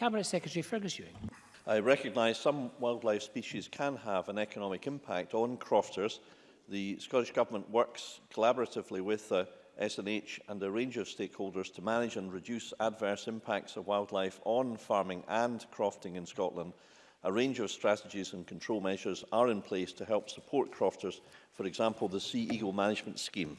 Cabinet Secretary Fergus Ewing. I recognise some wildlife species can have an economic impact on crofters. The Scottish Government works collaboratively with uh, SNH and a range of stakeholders to manage and reduce adverse impacts of wildlife on farming and crofting in Scotland. A range of strategies and control measures are in place to help support crofters, for example, the Sea Eagle Management Scheme.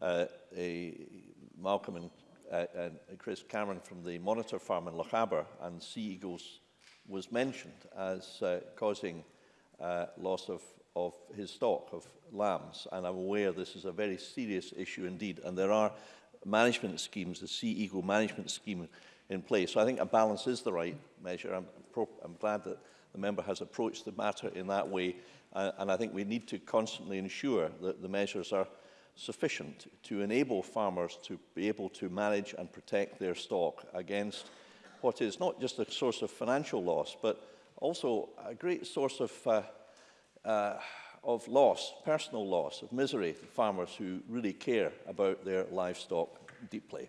uh, a Malcolm and, uh, and Chris Cameron from the Monitor Farm in Lochaber, and sea eagles was mentioned as uh, causing uh, loss of, of his stock of lambs. And I'm aware this is a very serious issue indeed. And there are management schemes, the sea eagle management scheme in place. So I think a balance is the right measure. I'm, I'm glad that the member has approached the matter in that way. Uh, and I think we need to constantly ensure that the measures are sufficient to enable farmers to be able to manage and protect their stock against what is not just a source of financial loss, but also a great source of, uh, uh, of loss, personal loss, of misery to farmers who really care about their livestock deeply.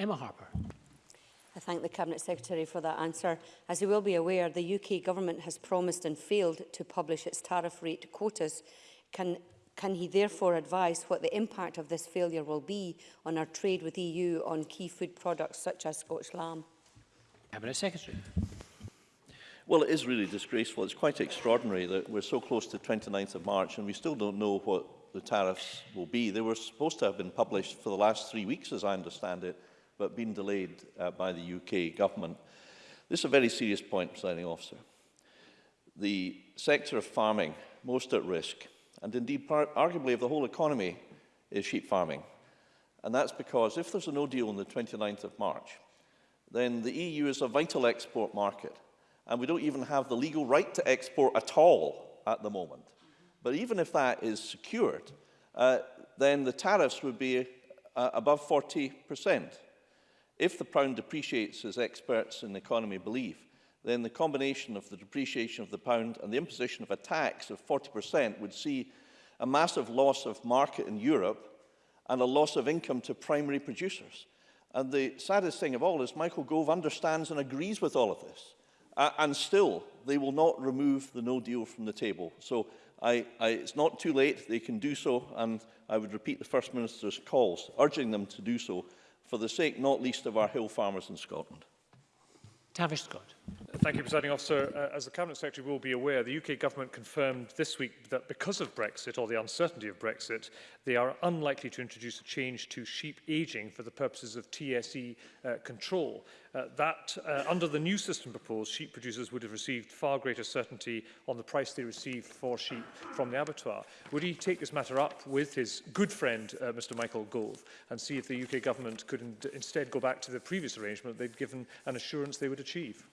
Emma Harper. I thank the Cabinet Secretary for that answer. As he will be aware, the UK Government has promised and failed to publish its tariff rate quotas. Can, can he therefore advise what the impact of this failure will be on our trade with EU on key food products such as Scotch lamb? Cabinet Secretary. Well, it is really disgraceful. It's quite extraordinary that we're so close to 29th of March and we still don't know what the tariffs will be. They were supposed to have been published for the last three weeks, as I understand it, but been delayed uh, by the UK government. This is a very serious point, presiding officer. The sector of farming, most at risk, and indeed arguably of the whole economy, is sheep farming. And that's because if there's a no deal on the 29th of March, then the EU is a vital export market. And we don't even have the legal right to export at all at the moment. But even if that is secured, uh, then the tariffs would be uh, above 40 percent. If the pound depreciates, as experts in the economy believe, then the combination of the depreciation of the pound and the imposition of a tax of 40% would see a massive loss of market in Europe and a loss of income to primary producers. And the saddest thing of all is Michael Gove understands and agrees with all of this. Uh, and still, they will not remove the no deal from the table. So I, I, it's not too late. They can do so. And I would repeat the First Minister's calls, urging them to do so for the sake not least of our hill farmers in Scotland. Tavish Scott. Thank you, Presiding Officer. Uh, as the Cabinet Secretary will be aware, the UK Government confirmed this week that because of Brexit or the uncertainty of Brexit, they are unlikely to introduce a change to sheep ageing for the purposes of TSE uh, control. Uh, that, uh, under the new system proposed, sheep producers would have received far greater certainty on the price they received for sheep from the abattoir. Would he take this matter up with his good friend, uh, Mr Michael Gove, and see if the UK Government could in instead go back to the previous arrangement they'd given an assurance they would achieve?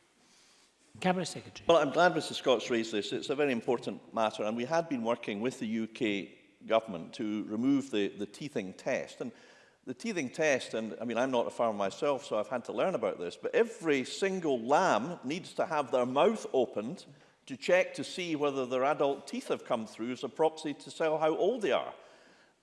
Cabinet Secretary. Well, I'm glad Mr Scott's raised this. It's a very important matter, and we had been working with the UK government to remove the, the teething test. And the teething test, and I mean, I'm not a farmer myself, so I've had to learn about this, but every single lamb needs to have their mouth opened to check to see whether their adult teeth have come through as a proxy to tell how old they are.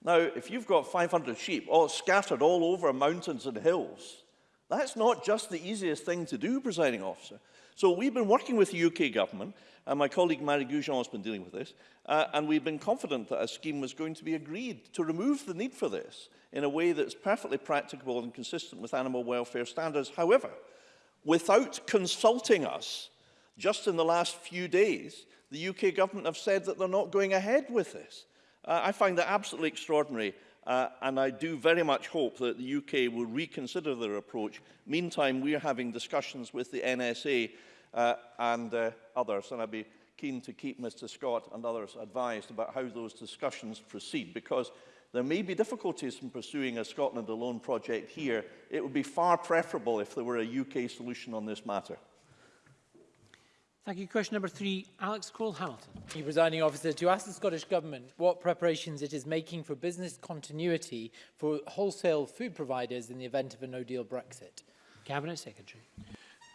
Now, if you've got 500 sheep all scattered all over mountains and hills, That's not just the easiest thing to do, presiding officer. So we've been working with the UK government, and my colleague Marie Goujon has been dealing with this, uh, and we've been confident that a scheme was going to be agreed to remove the need for this in a way that's perfectly practicable and consistent with animal welfare standards. However, without consulting us, just in the last few days, the UK government have said that they're not going ahead with this. Uh, I find that absolutely extraordinary Uh, and I do very much hope that the UK will reconsider their approach. Meantime, we are having discussions with the NSA uh, and uh, others, and I'd be keen to keep Mr Scott and others advised about how those discussions proceed, because there may be difficulties in pursuing a Scotland alone project here. It would be far preferable if there were a UK solution on this matter. Thank you. Question number three, Alex Cole-Hamilton. Thank you, Presiding Officer. To ask the Scottish Government what preparations it is making for business continuity for wholesale food providers in the event of a no-deal Brexit. Cabinet Secretary.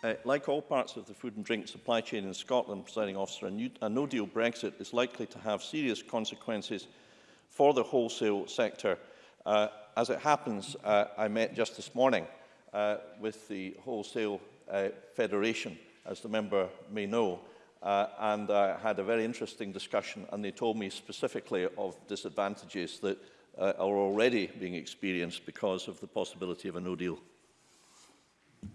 Uh, like all parts of the food and drink supply chain in Scotland, presiding officer, a, new, a no-deal Brexit is likely to have serious consequences for the wholesale sector. Uh, as it happens, uh, I met just this morning uh, with the Wholesale uh, Federation as the member may know, uh, and I had a very interesting discussion, and they told me specifically of disadvantages that uh, are already being experienced because of the possibility of a no-deal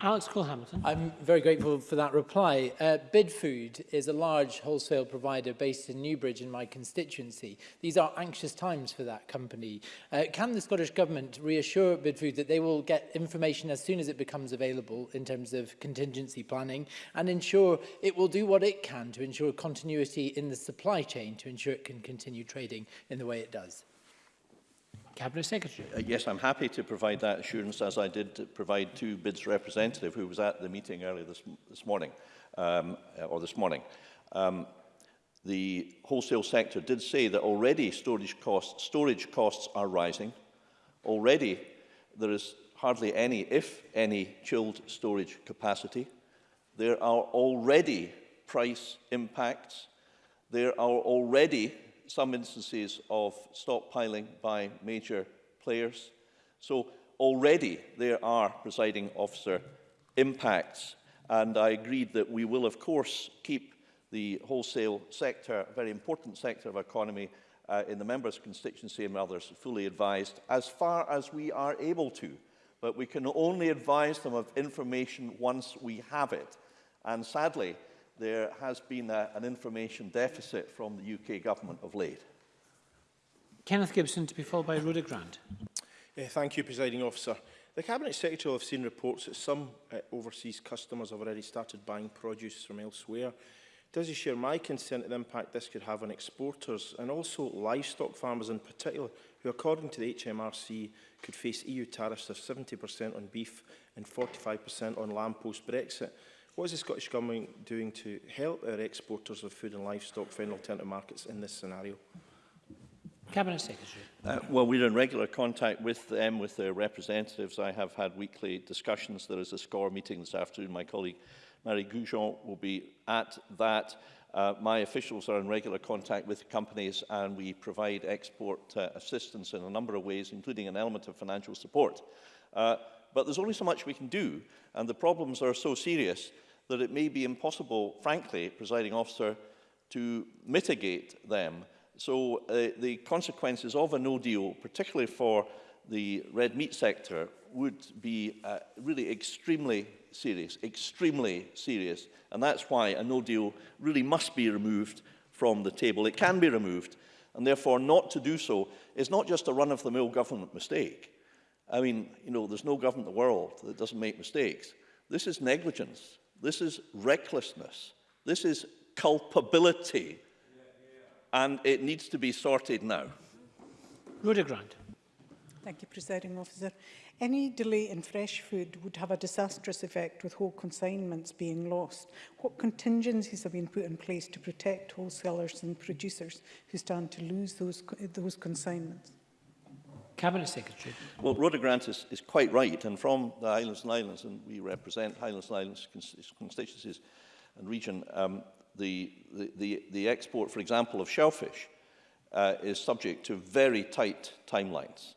Alex Cole-Hamilton. I'm very grateful for that reply. Uh, Bidfood is a large wholesale provider based in Newbridge in my constituency. These are anxious times for that company. Uh, can the Scottish Government reassure Bidfood that they will get information as soon as it becomes available in terms of contingency planning and ensure it will do what it can to ensure continuity in the supply chain to ensure it can continue trading in the way it does? Cabinet Secretary. Uh, yes, I'm happy to provide that assurance, as I did provide to BID's representative who was at the meeting earlier this, this morning, um, uh, or this morning. Um, the wholesale sector did say that already storage costs, storage costs are rising. Already there is hardly any, if any, chilled storage capacity. There are already price impacts. There are already some instances of stockpiling by major players. So already there are, presiding officer, impacts. And I agreed that we will, of course, keep the wholesale sector, a very important sector of our economy, uh, in the members' constituency and others, fully advised as far as we are able to. But we can only advise them of information once we have it. And sadly, there has been a, an information deficit from the UK government of late. Kenneth Gibson to be followed by Rhoda Grant. Yeah, thank you, Presiding Officer. The Cabinet Secretary will have seen reports that some uh, overseas customers have already started buying produce from elsewhere. Does he share my concern at the impact this could have on exporters and also livestock farmers in particular, who according to the HMRC could face EU tariffs of 70% on beef and 45% on lamb post-Brexit? What is the Scottish Government doing to help our exporters of food and livestock find alternative markets in this scenario? Cabinet Secretary. Uh, well, we're in regular contact with them, with their representatives. I have had weekly discussions. There is a SCORE meeting this afternoon. My colleague Marie Goujon will be at that. Uh, my officials are in regular contact with companies and we provide export uh, assistance in a number of ways, including an element of financial support. Uh, but there's only so much we can do, and the problems are so serious that it may be impossible, frankly, presiding officer, to mitigate them. So uh, the consequences of a no deal, particularly for the red meat sector, would be uh, really extremely serious, extremely serious. And that's why a no deal really must be removed from the table. It can be removed. And therefore, not to do so is not just a run-of-the-mill government mistake. I mean, you know, there's no government in the world that doesn't make mistakes. This is negligence. This is recklessness. This is culpability. And it needs to be sorted now. Rhoda Grant. Thank you, Presiding Officer. Any delay in fresh food would have a disastrous effect with whole consignments being lost. What contingencies have been put in place to protect wholesalers and producers who stand to lose those, those consignments? Cabinet Secretary. Well, Rhoda Grant is, is quite right, and from the Highlands and Islands, and we represent Highlands and Islands constituencies and region, um, the, the, the, the export, for example, of shellfish uh, is subject to very tight timelines.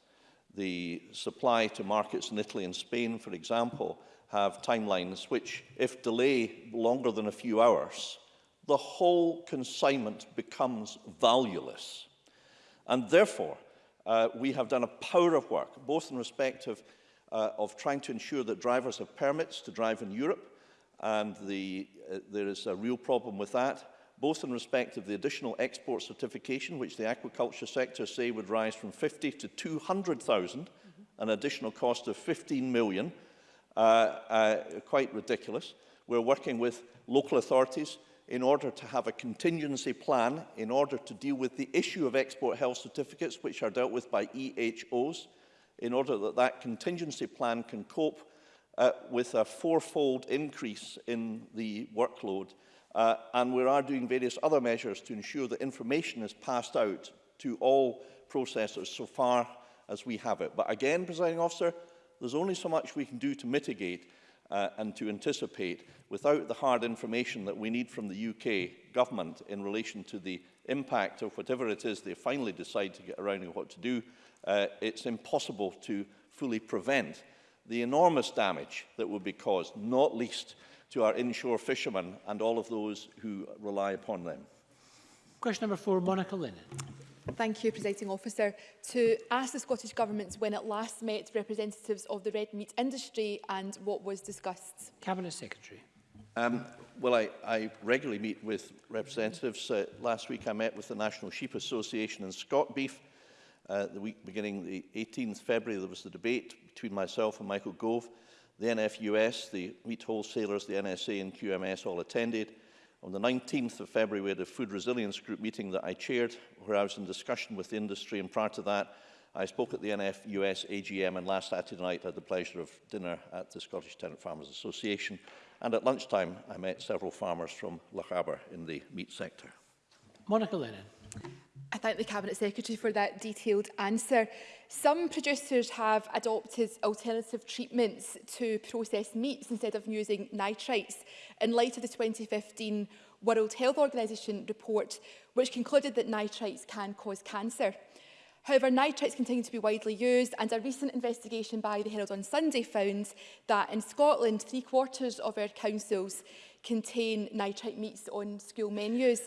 The supply to markets in Italy and Spain, for example, have timelines which, if delay longer than a few hours, the whole consignment becomes valueless. And therefore, Uh, we have done a power of work, both in respect of, uh, of trying to ensure that drivers have permits to drive in Europe, and the, uh, there is a real problem with that, both in respect of the additional export certification, which the aquaculture sector say would rise from 50 to 200,000, mm -hmm. an additional cost of 15 million, uh, uh, quite ridiculous. We're working with local authorities in order to have a contingency plan in order to deal with the issue of export health certificates, which are dealt with by EHOs, in order that that contingency plan can cope uh, with a fourfold increase in the workload. Uh, and we are doing various other measures to ensure that information is passed out to all processors so far as we have it. But again, presiding officer, there's only so much we can do to mitigate uh, and to anticipate without the hard information that we need from the UK government in relation to the impact of whatever it is they finally decide to get around and what to do, uh, it's impossible to fully prevent the enormous damage that would be caused, not least to our inshore fishermen and all of those who rely upon them. Question number four, Monica Lennon. Thank you, Presiding Officer. To ask the Scottish Government when it last met representatives of the red meat industry and what was discussed. Cabinet Secretary. Um, well, I, I regularly meet with representatives. Uh, last week I met with the National Sheep Association and Scott Beef. Uh, the week beginning the 18th February, there was the debate between myself and Michael Gove. The NFUS, the meat wholesalers, the NSA and QMS all attended. On the 19th of February, we had a food resilience group meeting that I chaired, where I was in discussion with the industry, and prior to that, I spoke at the NFUS AGM, and last Saturday night I had the pleasure of dinner at the Scottish Tenant Farmers Association, and at lunchtime I met several farmers from Lochaber in the meat sector. Monica Lennon. I thank the Cabinet Secretary for that detailed answer. Some producers have adopted alternative treatments to process meats instead of using nitrites in light of the 2015 World Health Organization report, which concluded that nitrites can cause cancer. However, nitrites continue to be widely used and a recent investigation by the Herald on Sunday found that in Scotland, three quarters of our councils contain nitrite meats on school menus.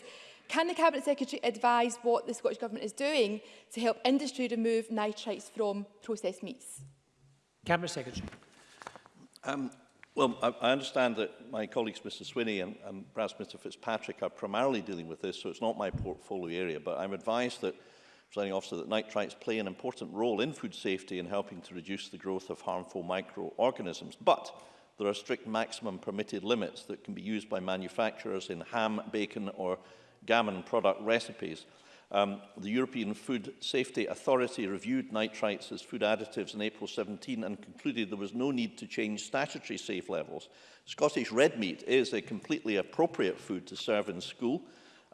Can the Cabinet Secretary advise what the Scottish Government is doing to help industry remove nitrates from processed meats? Cabinet Secretary. Um, well, I, I understand that my colleagues, Mr Swinney and, and perhaps Mr Fitzpatrick, are primarily dealing with this, so it's not my portfolio area, but I'm advised that presiding officer, that nitrites play an important role in food safety in helping to reduce the growth of harmful microorganisms. But there are strict maximum permitted limits that can be used by manufacturers in ham, bacon or gammon product recipes. Um, the European Food Safety Authority reviewed nitrites as food additives in April 17 and concluded there was no need to change statutory safe levels. Scottish red meat is a completely appropriate food to serve in school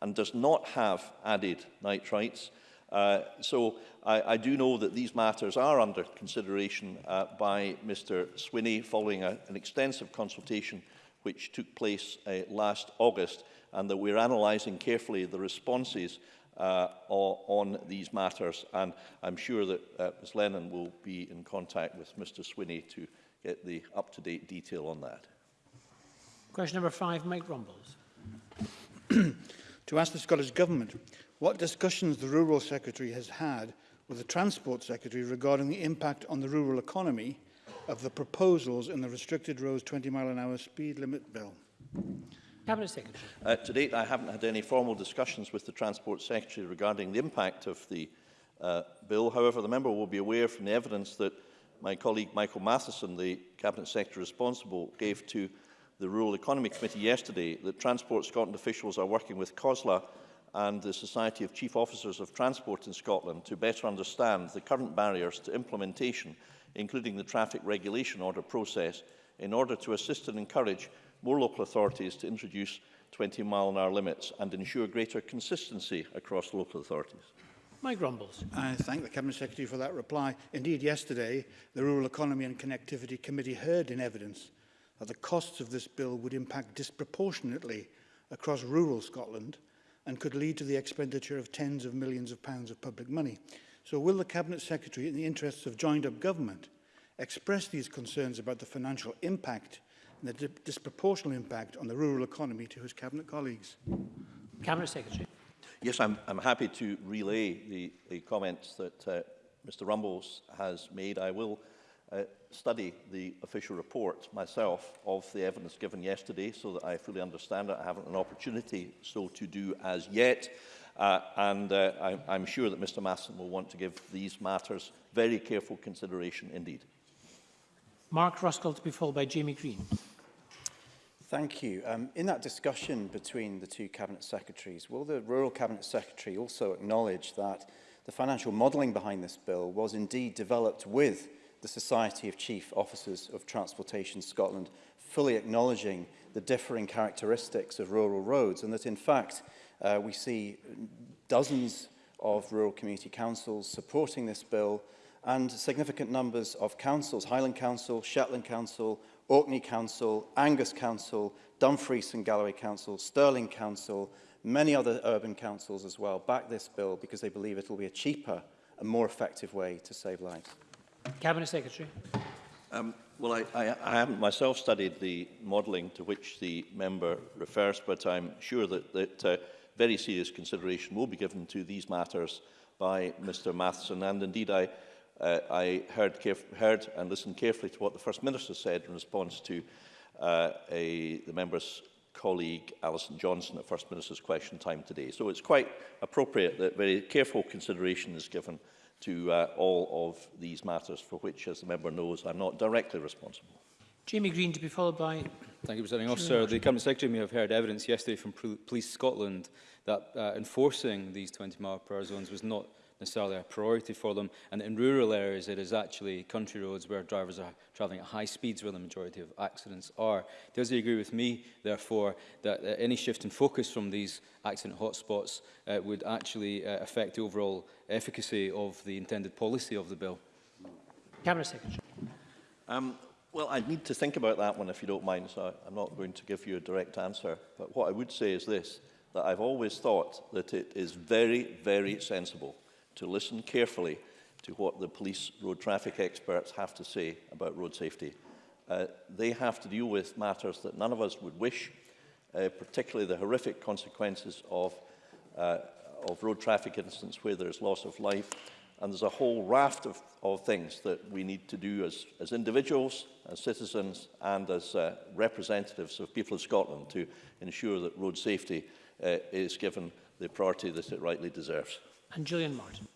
and does not have added nitrites. Uh, so I, I do know that these matters are under consideration uh, by Mr Swinney following a, an extensive consultation which took place uh, last August, and that we're analysing carefully the responses uh, on these matters. And I'm sure that uh, Ms Lennon will be in contact with Mr Swinney to get the up-to-date detail on that. Question number five, Mike Rumbles. to ask the Scottish Government what discussions the Rural Secretary has had with the Transport Secretary regarding the impact on the rural economy of the proposals in the restricted roads 20 mile an hour speed limit bill? Cabinet Secretary. Uh, to date, I haven't had any formal discussions with the Transport Secretary regarding the impact of the uh, bill. However, the member will be aware from the evidence that my colleague Michael Matheson, the Cabinet Secretary responsible, gave to the Rural Economy Committee yesterday that Transport Scotland officials are working with COSLA and the Society of Chief Officers of Transport in Scotland to better understand the current barriers to implementation including the traffic regulation order process, in order to assist and encourage more local authorities to introduce 20 mile an hour limits and ensure greater consistency across local authorities. Mike Rumbles. I thank the Cabinet Secretary for that reply. Indeed, yesterday, the Rural Economy and Connectivity Committee heard in evidence that the costs of this bill would impact disproportionately across rural Scotland and could lead to the expenditure of tens of millions of pounds of public money. So will the Cabinet Secretary, in the interests of joined-up government, express these concerns about the financial impact and the di disproportional impact on the rural economy to his Cabinet colleagues? Cabinet Secretary. Yes, I'm, I'm happy to relay the, the comments that uh, Mr Rumbles has made. I will uh, study the official report myself of the evidence given yesterday so that I fully understand it. I haven't an opportunity so to do as yet. Uh, and uh, I, I'm sure that Mr Masson will want to give these matters very careful consideration indeed. Mark Ruskell to be followed by Jamie Green. Thank you. Um, in that discussion between the two Cabinet Secretaries, will the Rural Cabinet Secretary also acknowledge that the financial modelling behind this bill was indeed developed with the Society of Chief Officers of Transportation Scotland fully acknowledging the differing characteristics of rural roads and that in fact Uh, we see dozens of rural community councils supporting this bill and significant numbers of councils, Highland Council, Shetland Council, Orkney Council, Angus Council, Dumfries and Galloway Council, Stirling Council, many other urban councils as well back this bill because they believe it will be a cheaper and more effective way to save lives. Cabinet Secretary. Um, well, I, I, I haven't myself studied the modelling to which the member refers, but I'm sure that, that uh, very serious consideration will be given to these matters by Mr Matheson. And indeed, I, uh, I heard, heard and listened carefully to what the First Minister said in response to uh, a, the member's colleague Alison Johnson at First Minister's question time today. So it's quite appropriate that very careful consideration is given to uh, all of these matters for which, as the member knows, I'm not directly responsible. Jamie Green to be followed by Thank you, Presiding Officer. The Cabinet Secretary may have heard evidence yesterday from Police Scotland that uh, enforcing these 20 mile per hour zones was not necessarily a priority for them. And in rural areas, it is actually country roads where drivers are travelling at high speeds where the majority of accidents are. Does he agree with me, therefore, that uh, any shift in focus from these accident hotspots uh, would actually uh, affect the overall efficacy of the intended policy of the bill? Cabinet Secretary. Um, Well, I'd need to think about that one if you don't mind, so I'm not going to give you a direct answer. But what I would say is this, that I've always thought that it is very, very sensible to listen carefully to what the police road traffic experts have to say about road safety. Uh, they have to deal with matters that none of us would wish, uh, particularly the horrific consequences of, uh, of road traffic incidents where there is loss of life, And there's a whole raft of, of things that we need to do as, as individuals, as citizens, and as uh, representatives of people of Scotland to ensure that road safety uh, is given the priority that it rightly deserves. And Julian Martin.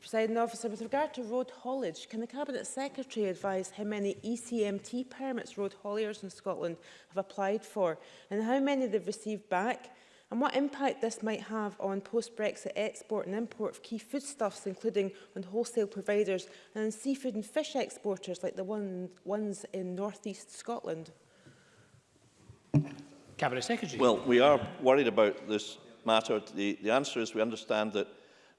President officer, with regard to road haulage, can the Cabinet Secretary advise how many ECMT permits road hauliers in Scotland have applied for and how many they've received back? and what impact this might have on post-Brexit export and import of key foodstuffs, including on wholesale providers and on seafood and fish exporters like the one, ones in northeast Scotland? Cabinet Secretary. Well, we are worried about this matter. The, the answer is we understand that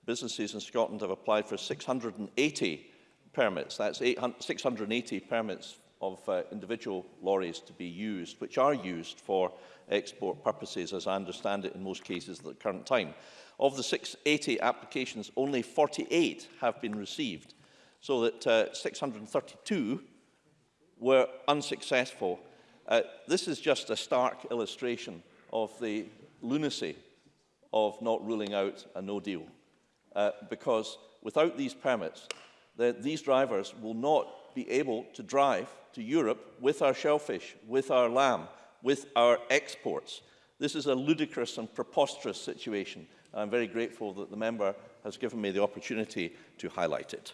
businesses in Scotland have applied for 680 permits. That's 680 permits of uh, individual lorries to be used, which are used for export purposes, as I understand it in most cases at the current time. Of the 680 applications, only 48 have been received, so that uh, 632 were unsuccessful. Uh, this is just a stark illustration of the lunacy of not ruling out a no deal, uh, because without these permits, the, these drivers will not be able to drive to Europe with our shellfish, with our lamb, with our exports. This is a ludicrous and preposterous situation. I'm very grateful that the member has given me the opportunity to highlight it.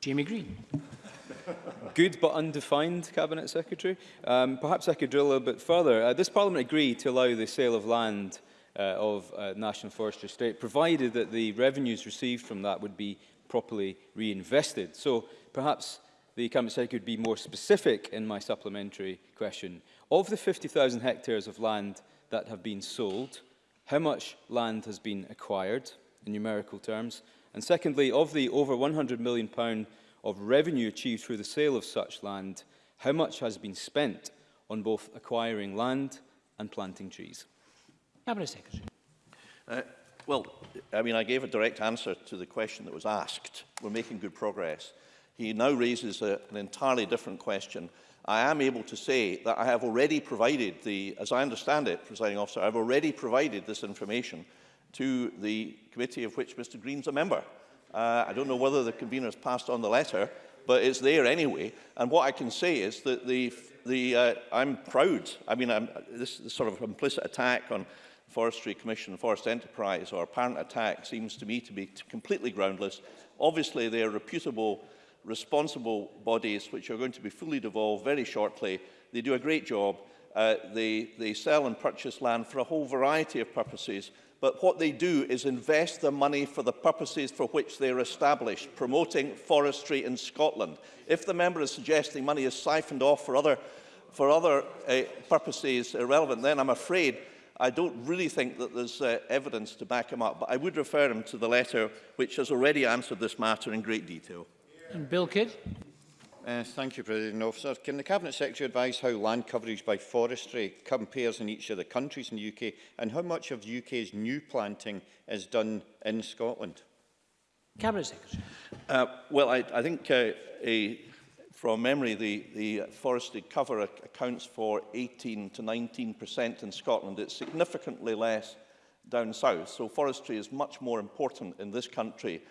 Jamie Green. Good but undefined, Cabinet Secretary. Um, perhaps I could drill a little bit further. Uh, this Parliament agreed to allow the sale of land uh, of uh, National Forestry Estate, provided that the revenues received from that would be properly reinvested. So perhaps the Cabinet Secretary could be more specific in my supplementary question. Of the 50,000 hectares of land that have been sold, how much land has been acquired? in numerical terms. And secondly, of the over £100 million of revenue achieved through the sale of such land, how much has been spent on both acquiring land and planting trees? Cabinet Secretary. Uh, well, I mean, I gave a direct answer to the question that was asked. We're making good progress. He now raises a, an entirely different question. I am able to say that I have already provided the, as I understand it, presiding officer, I've already provided this information to the committee of which Mr Green's a member. Uh, I don't know whether the has passed on the letter, but it's there anyway. And what I can say is that the, the, uh, I'm proud. I mean, I'm, this, is sort of implicit attack on Forestry Commission, Forest Enterprise, or apparent attack seems to me to be completely groundless. Obviously, they are reputable, responsible bodies which are going to be fully devolved very shortly. They do a great job. Uh, they, they sell and purchase land for a whole variety of purposes, but what they do is invest the money for the purposes for which they are established, promoting forestry in Scotland. If the member is suggesting money is siphoned off for other, for other uh, purposes irrelevant, then I'm afraid I don't really think that there's uh, evidence to back him up. But I would refer him to the letter which has already answered this matter in great detail. And Bill Kidd? Uh, thank you, President Officer. Can the Cabinet Secretary advise how land coverage by forestry compares in each of the countries in the UK and how much of the UK's new planting is done in Scotland? Cabinet Secretary. Uh, well, I, I think uh, a, from memory, the, the forestry cover accounts for 18 to 19% in Scotland. It's significantly less down south. So forestry is much more important in this country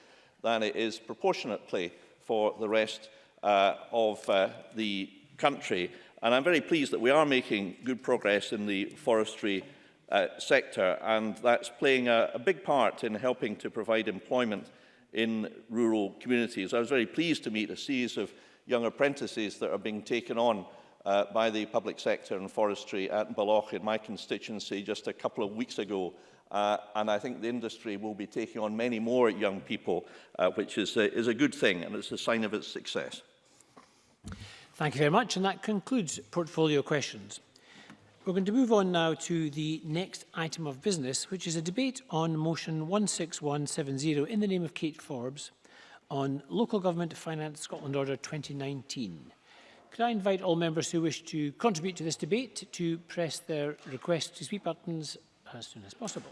than it is proportionately for the rest uh, of uh, the country. And I'm very pleased that we are making good progress in the forestry uh, sector, and that's playing a, a big part in helping to provide employment in rural communities. I was very pleased to meet a series of young apprentices that are being taken on uh, by the public sector and forestry at Baloch in my constituency just a couple of weeks ago Uh, and I think the industry will be taking on many more young people, uh, which is a, is a good thing, and it's a sign of its success. Thank you very much, and that concludes portfolio questions. We're going to move on now to the next item of business, which is a debate on motion 16170 in the name of Kate Forbes on Local Government Finance Scotland Order 2019. Could I invite all members who wish to contribute to this debate to press their request to speak buttons As soon as possible.